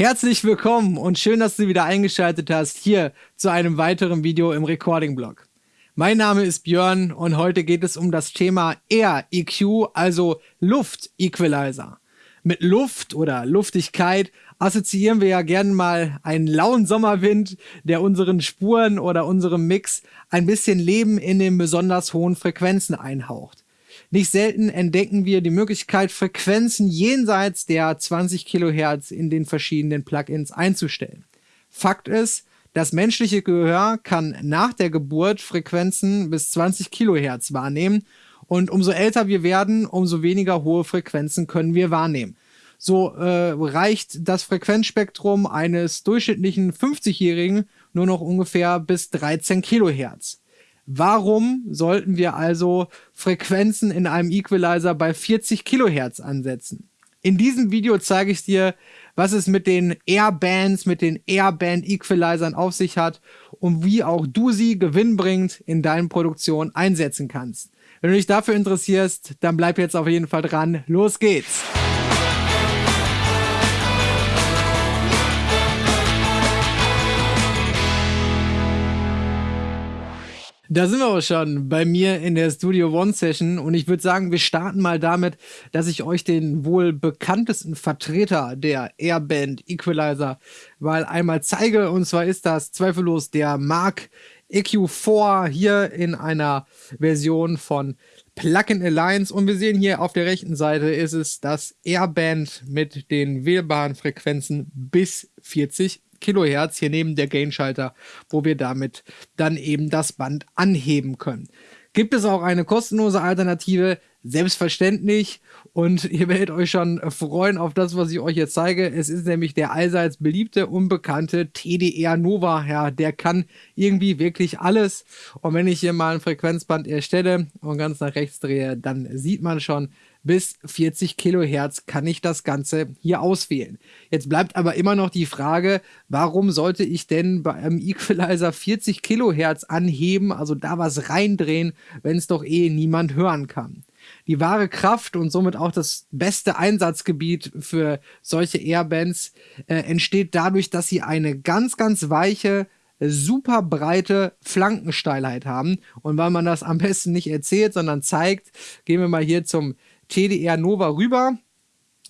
Herzlich willkommen und schön, dass du wieder eingeschaltet hast hier zu einem weiteren Video im Recording-Blog. Mein Name ist Björn und heute geht es um das Thema Air EQ, also Luft Equalizer. Mit Luft oder Luftigkeit assoziieren wir ja gern mal einen lauen Sommerwind, der unseren Spuren oder unserem Mix ein bisschen Leben in den besonders hohen Frequenzen einhaucht. Nicht selten entdecken wir die Möglichkeit, Frequenzen jenseits der 20 Kilohertz in den verschiedenen Plugins einzustellen. Fakt ist, das menschliche Gehör kann nach der Geburt Frequenzen bis 20 Kilohertz wahrnehmen und umso älter wir werden, umso weniger hohe Frequenzen können wir wahrnehmen. So äh, reicht das Frequenzspektrum eines durchschnittlichen 50-Jährigen nur noch ungefähr bis 13 Kilohertz. Warum sollten wir also Frequenzen in einem Equalizer bei 40 Kilohertz ansetzen? In diesem Video zeige ich dir, was es mit den Airbands, mit den Airband Equalizern auf sich hat und wie auch du sie gewinnbringend in deinen Produktionen einsetzen kannst. Wenn du dich dafür interessierst, dann bleib jetzt auf jeden Fall dran. Los geht's! Da sind wir auch schon bei mir in der Studio One Session und ich würde sagen, wir starten mal damit, dass ich euch den wohl bekanntesten Vertreter der Airband Equalizer mal einmal zeige. Und zwar ist das zweifellos der Mark EQ4 hier in einer Version von Plugin Alliance. Und wir sehen hier auf der rechten Seite ist es das Airband mit den wählbaren Frequenzen bis 40 Kilohertz hier neben der Gain-Schalter, wo wir damit dann eben das Band anheben können. Gibt es auch eine kostenlose Alternative? Selbstverständlich. Und ihr werdet euch schon freuen auf das, was ich euch jetzt zeige. Es ist nämlich der allseits beliebte, unbekannte TDR Nova. Ja, der kann irgendwie wirklich alles. Und wenn ich hier mal ein Frequenzband erstelle und ganz nach rechts drehe, dann sieht man schon, bis 40 Kilohertz kann ich das Ganze hier auswählen. Jetzt bleibt aber immer noch die Frage, warum sollte ich denn bei einem Equalizer 40 Kilohertz anheben, also da was reindrehen, wenn es doch eh niemand hören kann. Die wahre Kraft und somit auch das beste Einsatzgebiet für solche Airbands äh, entsteht dadurch, dass sie eine ganz, ganz weiche, super breite Flankensteilheit haben. Und weil man das am besten nicht erzählt, sondern zeigt, gehen wir mal hier zum TDR Nova rüber.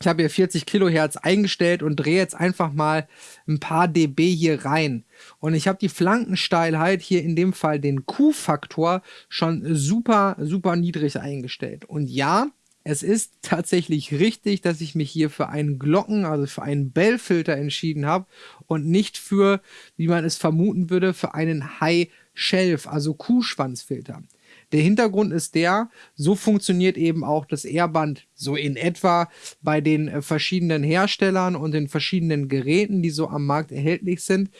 Ich habe hier 40 Kilohertz eingestellt und drehe jetzt einfach mal ein paar dB hier rein. Und ich habe die Flankensteilheit hier in dem Fall den Q-Faktor schon super, super niedrig eingestellt. Und ja, es ist tatsächlich richtig, dass ich mich hier für einen Glocken, also für einen Bell-Filter entschieden habe und nicht für, wie man es vermuten würde, für einen High-Shelf, also Kuhschwanzfilter. Der Hintergrund ist der, so funktioniert eben auch das Airband so in etwa bei den äh, verschiedenen Herstellern und den verschiedenen Geräten, die so am Markt erhältlich sind.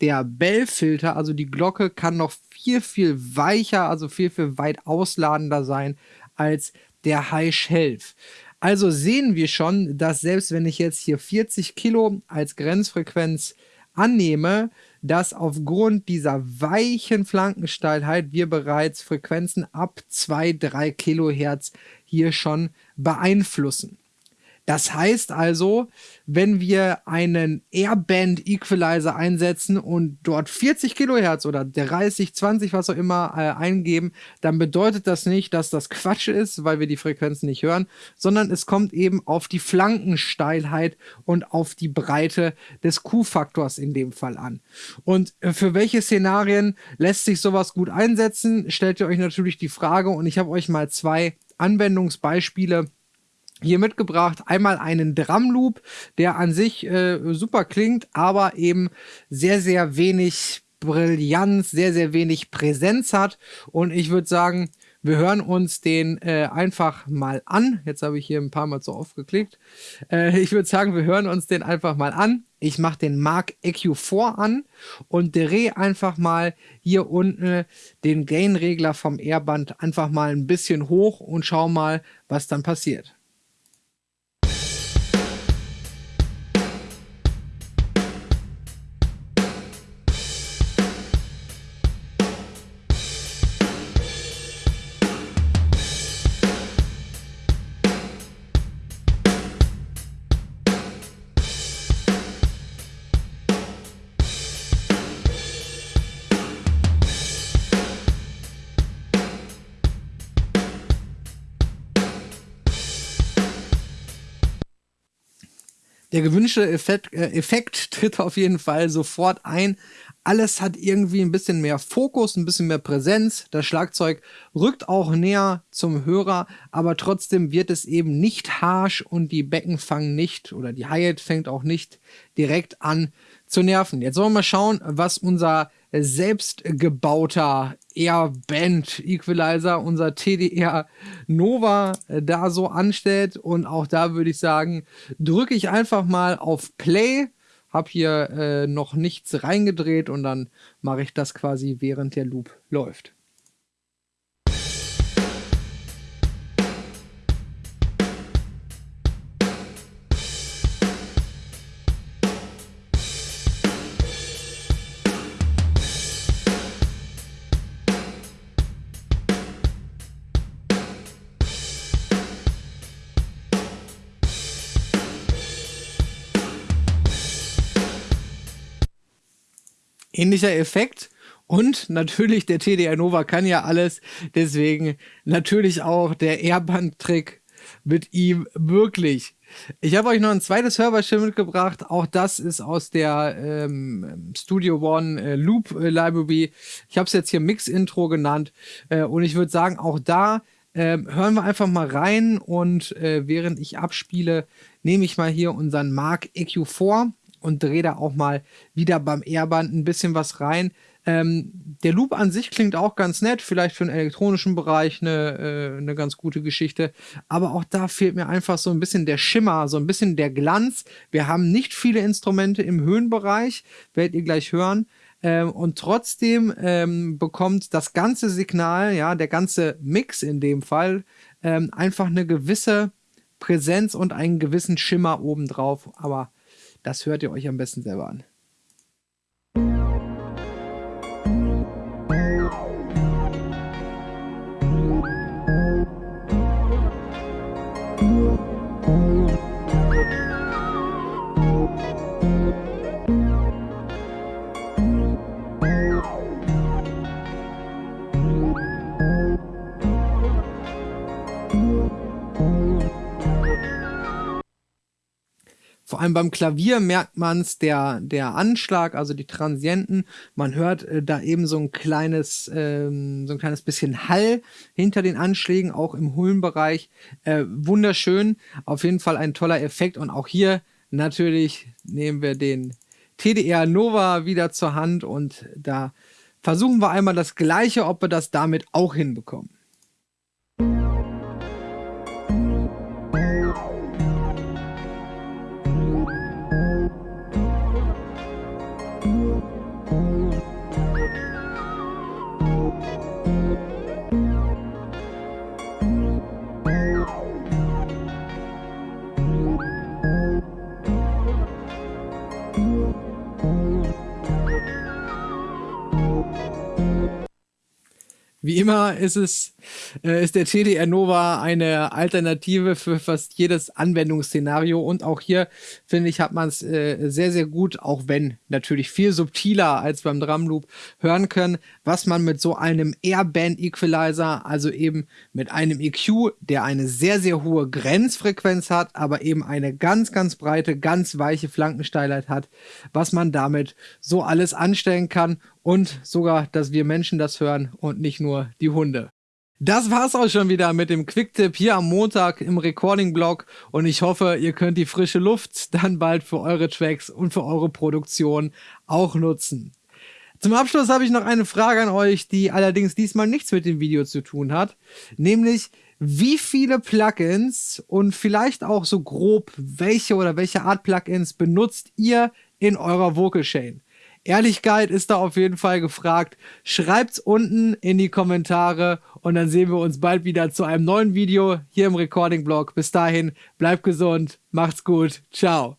Der Bell-Filter, also die Glocke, kann noch viel, viel weicher, also viel, viel weit ausladender sein als der High Shelf. Also sehen wir schon, dass selbst wenn ich jetzt hier 40 Kilo als Grenzfrequenz annehme, dass aufgrund dieser weichen Flankensteilheit wir bereits Frequenzen ab 2-3 Kilohertz hier schon beeinflussen. Das heißt also, wenn wir einen Airband Equalizer einsetzen und dort 40 Kilohertz oder 30, 20, was auch immer äh, eingeben, dann bedeutet das nicht, dass das Quatsch ist, weil wir die Frequenzen nicht hören, sondern es kommt eben auf die Flankensteilheit und auf die Breite des Q-Faktors in dem Fall an. Und äh, für welche Szenarien lässt sich sowas gut einsetzen, stellt ihr euch natürlich die Frage und ich habe euch mal zwei Anwendungsbeispiele hier mitgebracht. Einmal einen Drumloop, der an sich äh, super klingt, aber eben sehr, sehr wenig Brillanz, sehr, sehr wenig Präsenz hat. Und ich würde sagen, wir hören uns den äh, einfach mal an. Jetzt habe ich hier ein paar Mal zu oft geklickt. Äh, ich würde sagen, wir hören uns den einfach mal an. Ich mache den Mark EQ4 an und drehe einfach mal hier unten den Gain-Regler vom Airband einfach mal ein bisschen hoch und schau mal, was dann passiert. Der gewünschte Effekt, äh, Effekt tritt auf jeden Fall sofort ein. Alles hat irgendwie ein bisschen mehr Fokus, ein bisschen mehr Präsenz. Das Schlagzeug rückt auch näher zum Hörer, aber trotzdem wird es eben nicht harsh und die Becken fangen nicht oder die Hi-Hat fängt auch nicht direkt an zu nerven. Jetzt wollen wir mal schauen, was unser selbstgebauter Air-Band Equalizer, unser TDR Nova äh, da so anstellt. Und auch da würde ich sagen, drücke ich einfach mal auf Play, habe hier äh, noch nichts reingedreht und dann mache ich das quasi während der Loop läuft. Ähnlicher Effekt. Und natürlich, der TDR Nova kann ja alles. Deswegen natürlich auch der Airband-Trick mit ihm wirklich. Ich habe euch noch ein zweites Hörberschiff mitgebracht. Auch das ist aus der ähm, Studio One äh, Loop äh, Library. Ich habe es jetzt hier Mix-Intro genannt. Äh, und ich würde sagen, auch da ähm, hören wir einfach mal rein. Und äh, während ich abspiele, nehme ich mal hier unseren Mark EQ4 und drehe da auch mal wieder beim Airband ein bisschen was rein. Ähm, der Loop an sich klingt auch ganz nett, vielleicht für den elektronischen Bereich eine, äh, eine ganz gute Geschichte. Aber auch da fehlt mir einfach so ein bisschen der Schimmer, so ein bisschen der Glanz. Wir haben nicht viele Instrumente im Höhenbereich, werdet ihr gleich hören. Ähm, und trotzdem ähm, bekommt das ganze Signal, ja, der ganze Mix in dem Fall, ähm, einfach eine gewisse Präsenz und einen gewissen Schimmer obendrauf. Aber das hört ihr euch am besten selber an. Vor allem beim Klavier merkt man es, der, der Anschlag, also die Transienten. Man hört äh, da eben so ein kleines, ähm, so ein kleines bisschen Hall hinter den Anschlägen, auch im Hullenbereich. Äh, wunderschön. Auf jeden Fall ein toller Effekt. Und auch hier natürlich nehmen wir den TDR Nova wieder zur Hand und da versuchen wir einmal das gleiche, ob wir das damit auch hinbekommen. Wie immer ist es, äh, ist der TDR Nova eine Alternative für fast jedes Anwendungsszenario. Und auch hier, finde ich, hat man es äh, sehr, sehr gut, auch wenn natürlich viel subtiler als beim Drumloop hören können, was man mit so einem Airband Equalizer, also eben mit einem EQ, der eine sehr, sehr hohe Grenzfrequenz hat, aber eben eine ganz, ganz breite, ganz weiche Flankensteilheit hat, was man damit so alles anstellen kann und sogar, dass wir Menschen das hören und nicht nur die Hunde. Das war's auch schon wieder mit dem Quicktip hier am Montag im Recording-Blog und ich hoffe, ihr könnt die frische Luft dann bald für eure Tracks und für eure Produktion auch nutzen. Zum Abschluss habe ich noch eine Frage an euch, die allerdings diesmal nichts mit dem Video zu tun hat, nämlich wie viele Plugins und vielleicht auch so grob welche oder welche Art Plugins benutzt ihr in eurer Vocal Chain? Ehrlichkeit ist da auf jeden Fall gefragt. Schreibt's unten in die Kommentare und dann sehen wir uns bald wieder zu einem neuen Video hier im Recording Blog. Bis dahin, bleibt gesund, macht's gut, ciao.